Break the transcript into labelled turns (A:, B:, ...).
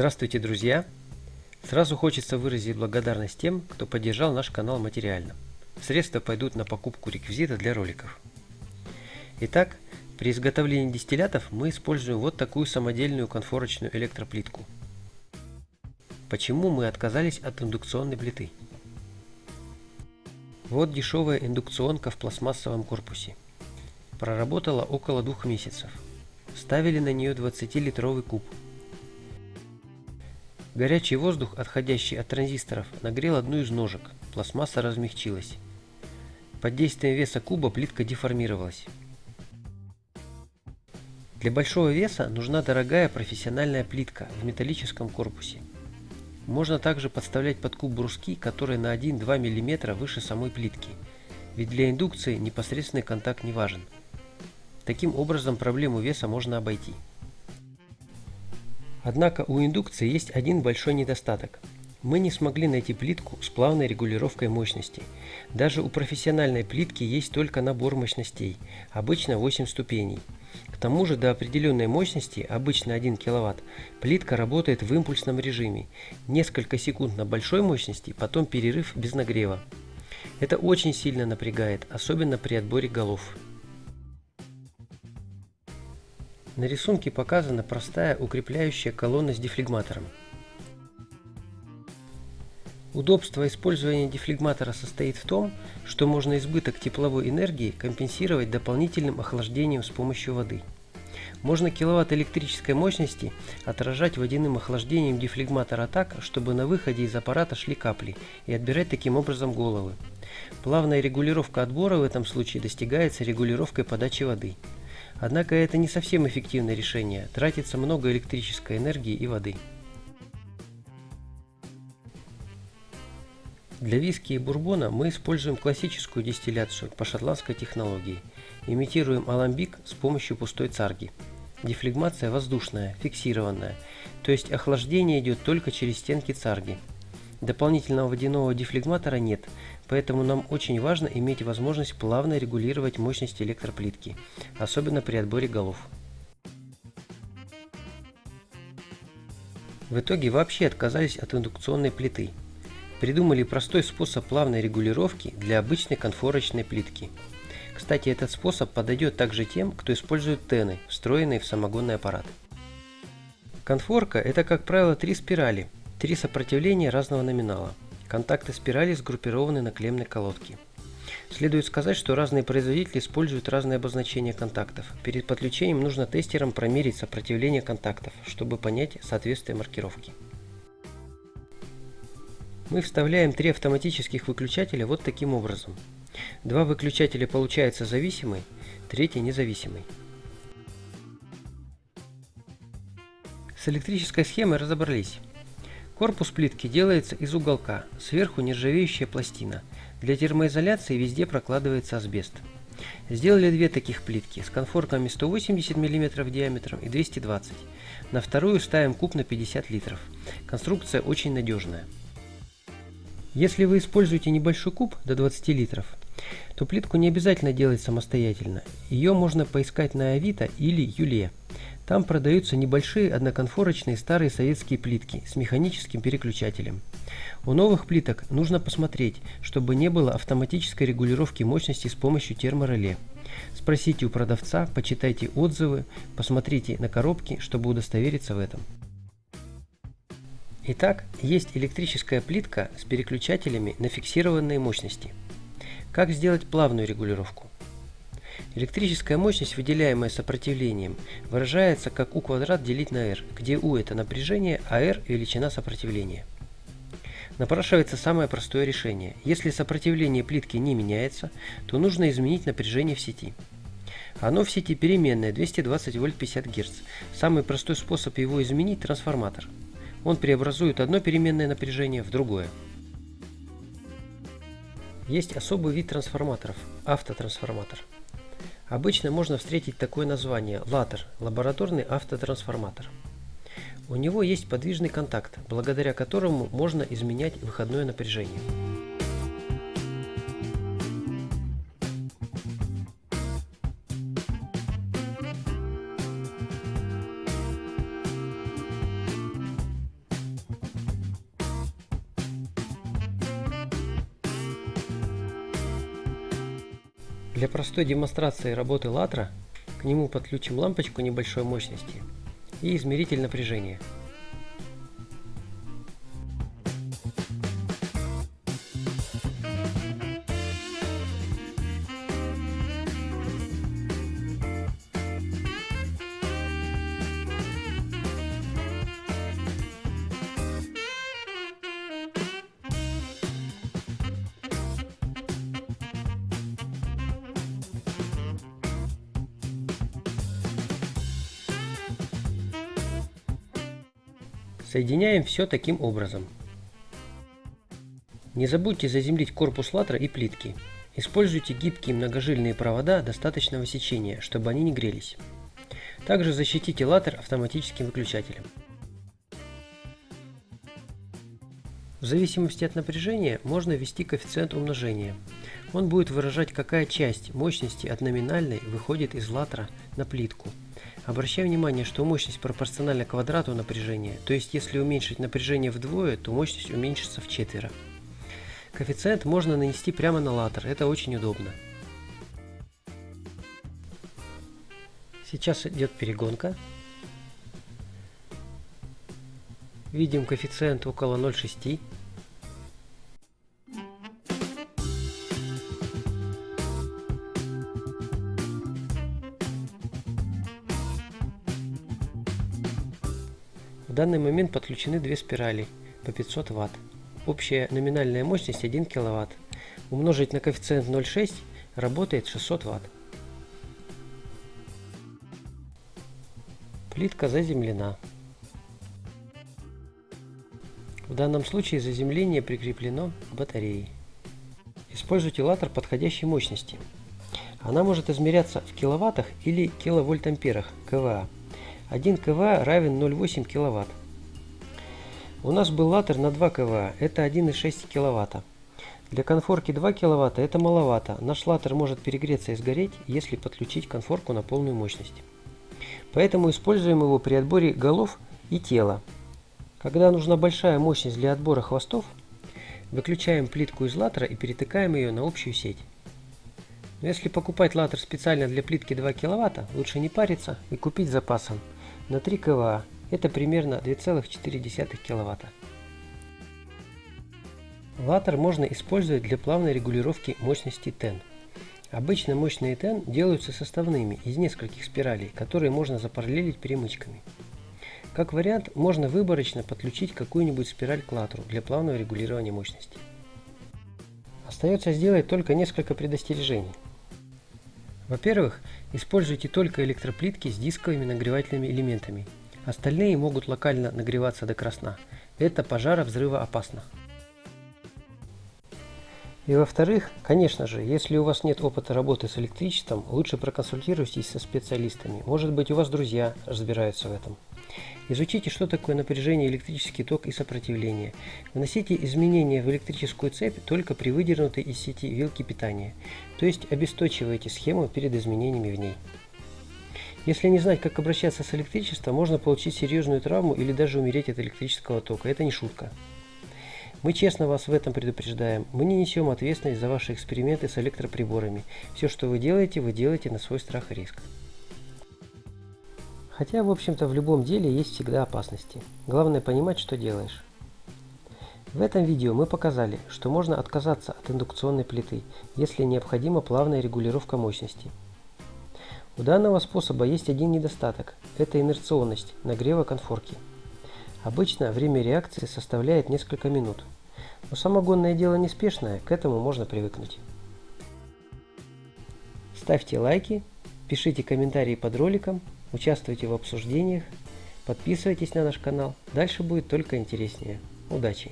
A: Здравствуйте, друзья! Сразу хочется выразить благодарность тем, кто поддержал наш канал материально. Средства пойдут на покупку реквизита для роликов. Итак, при изготовлении дистиллятов мы используем вот такую самодельную конфорочную электроплитку. Почему мы отказались от индукционной плиты? Вот дешевая индукционка в пластмассовом корпусе. Проработала около двух месяцев. Ставили на нее 20-литровый куб – Горячий воздух, отходящий от транзисторов, нагрел одну из ножек. Пластмасса размягчилась. Под действием веса куба плитка деформировалась. Для большого веса нужна дорогая профессиональная плитка в металлическом корпусе. Можно также подставлять под куб бруски, которые на 1-2 мм выше самой плитки, ведь для индукции непосредственный контакт не важен. Таким образом проблему веса можно обойти. Однако у индукции есть один большой недостаток. Мы не смогли найти плитку с плавной регулировкой мощности. Даже у профессиональной плитки есть только набор мощностей, обычно 8 ступеней. К тому же до определенной мощности, обычно 1 кВт, плитка работает в импульсном режиме. Несколько секунд на большой мощности, потом перерыв без нагрева. Это очень сильно напрягает, особенно при отборе голов. На рисунке показана простая укрепляющая колонна с дефлегматором. Удобство использования дефлегматора состоит в том, что можно избыток тепловой энергии компенсировать дополнительным охлаждением с помощью воды. Можно киловатт электрической мощности отражать водяным охлаждением дефлегматора так, чтобы на выходе из аппарата шли капли и отбирать таким образом головы. Плавная регулировка отбора в этом случае достигается регулировкой подачи воды. Однако это не совсем эффективное решение, тратится много электрической энергии и воды. Для виски и бурбона мы используем классическую дистилляцию по шотландской технологии. Имитируем аламбик с помощью пустой царги. Дефлегмация воздушная, фиксированная, то есть охлаждение идет только через стенки царги. Дополнительного водяного дефлегматора нет, поэтому нам очень важно иметь возможность плавно регулировать мощность электроплитки, особенно при отборе голов. В итоге вообще отказались от индукционной плиты. Придумали простой способ плавной регулировки для обычной конфорочной плитки. Кстати, этот способ подойдет также тем, кто использует тены, встроенные в самогонный аппарат. Конфорка – это, как правило, три спирали – Три сопротивления разного номинала. Контакты спирали сгруппированы на клеммной колодке. Следует сказать, что разные производители используют разные обозначения контактов. Перед подключением нужно тестерам промерить сопротивление контактов, чтобы понять соответствие маркировки. Мы вставляем три автоматических выключателя вот таким образом. Два выключателя получаются зависимый, третий независимый. С электрической схемой разобрались. Корпус плитки делается из уголка, сверху нержавеющая пластина. Для термоизоляции везде прокладывается асбест. Сделали две таких плитки с конфорками 180 мм диаметром и 220 На вторую ставим куб на 50 литров. Конструкция очень надежная. Если вы используете небольшой куб до 20 литров, то плитку не обязательно делать самостоятельно. Ее можно поискать на Авито или Юле. Там продаются небольшие одноконфорочные старые советские плитки с механическим переключателем. У новых плиток нужно посмотреть, чтобы не было автоматической регулировки мощности с помощью термореле. Спросите у продавца, почитайте отзывы, посмотрите на коробки, чтобы удостовериться в этом. Итак, есть электрическая плитка с переключателями на фиксированные мощности. Как сделать плавную регулировку? Электрическая мощность, выделяемая сопротивлением, выражается как U квадрат делить на R, где U это напряжение, а R величина сопротивления. Напрашивается самое простое решение. Если сопротивление плитки не меняется, то нужно изменить напряжение в сети. Оно в сети переменное 220 вольт 50 Гц. Самый простой способ его изменить – трансформатор. Он преобразует одно переменное напряжение в другое. Есть особый вид трансформаторов – автотрансформатор. Обычно можно встретить такое название – латер – лабораторный автотрансформатор. У него есть подвижный контакт, благодаря которому можно изменять выходное напряжение. Для простой демонстрации работы латра к нему подключим лампочку небольшой мощности и измеритель напряжения. Соединяем все таким образом. Не забудьте заземлить корпус латра и плитки. Используйте гибкие многожильные провода достаточного сечения, чтобы они не грелись. Также защитите латер автоматическим выключателем. В зависимости от напряжения можно ввести коэффициент умножения. Он будет выражать, какая часть мощности от номинальной выходит из латра на плитку – Обращаю внимание, что мощность пропорциональна квадрату напряжения, то есть если уменьшить напряжение вдвое, то мощность уменьшится в четверо. Коэффициент можно нанести прямо на латер, это очень удобно. Сейчас идет перегонка. Видим коэффициент около 0,6. В данный момент подключены две спирали по 500 Вт. Общая номинальная мощность 1 кВт. Умножить на коэффициент 0,6 работает 600 Вт. Плитка заземлена. В данном случае заземление прикреплено к батарее. Используйте латер подходящей мощности. Она может измеряться в киловаттах или киловольтамперах КВА. 1 КВА равен 0,8 кВт. У нас был латер на 2 КВА, это 1,6 кВт. Для конфорки 2 кВт это маловато, наш латер может перегреться и сгореть, если подключить конфорку на полную мощность. Поэтому используем его при отборе голов и тела. Когда нужна большая мощность для отбора хвостов, выключаем плитку из латера и перетыкаем ее на общую сеть. Но если покупать латер специально для плитки 2 кВт, лучше не париться и купить запасом на 3 КВА. Это примерно 2,4 кВт. Латер можно использовать для плавной регулировки мощности TEN. Обычно мощные TEN делаются составными из нескольких спиралей, которые можно запараллелить перемычками. Как вариант, можно выборочно подключить какую-нибудь спираль к латеру для плавного регулирования мощности. Остается сделать только несколько предостережений. Во-первых, используйте только электроплитки с дисковыми нагревательными элементами. Остальные могут локально нагреваться до красна. Это пожара взрыва опасно. И во-вторых, конечно же, если у вас нет опыта работы с электричеством, лучше проконсультируйтесь со специалистами. Может быть у вас друзья разбираются в этом. Изучите, что такое напряжение, электрический ток и сопротивление. Вносите изменения в электрическую цепь только при выдернутой из сети вилке питания, то есть обесточивайте схему перед изменениями в ней. Если не знать, как обращаться с электричеством, можно получить серьезную травму или даже умереть от электрического тока. Это не шутка. Мы честно вас в этом предупреждаем. Мы не несем ответственность за ваши эксперименты с электроприборами. Все, что вы делаете, вы делаете на свой страх и риск. Хотя, в общем-то, в любом деле есть всегда опасности. Главное понимать, что делаешь. В этом видео мы показали, что можно отказаться от индукционной плиты, если необходима плавная регулировка мощности. У данного способа есть один недостаток – это инерционность нагрева конфорки. Обычно время реакции составляет несколько минут. Но самогонное дело неспешное, к этому можно привыкнуть. Ставьте лайки, пишите комментарии под роликом – Участвуйте в обсуждениях, подписывайтесь на наш канал. Дальше будет только интереснее. Удачи!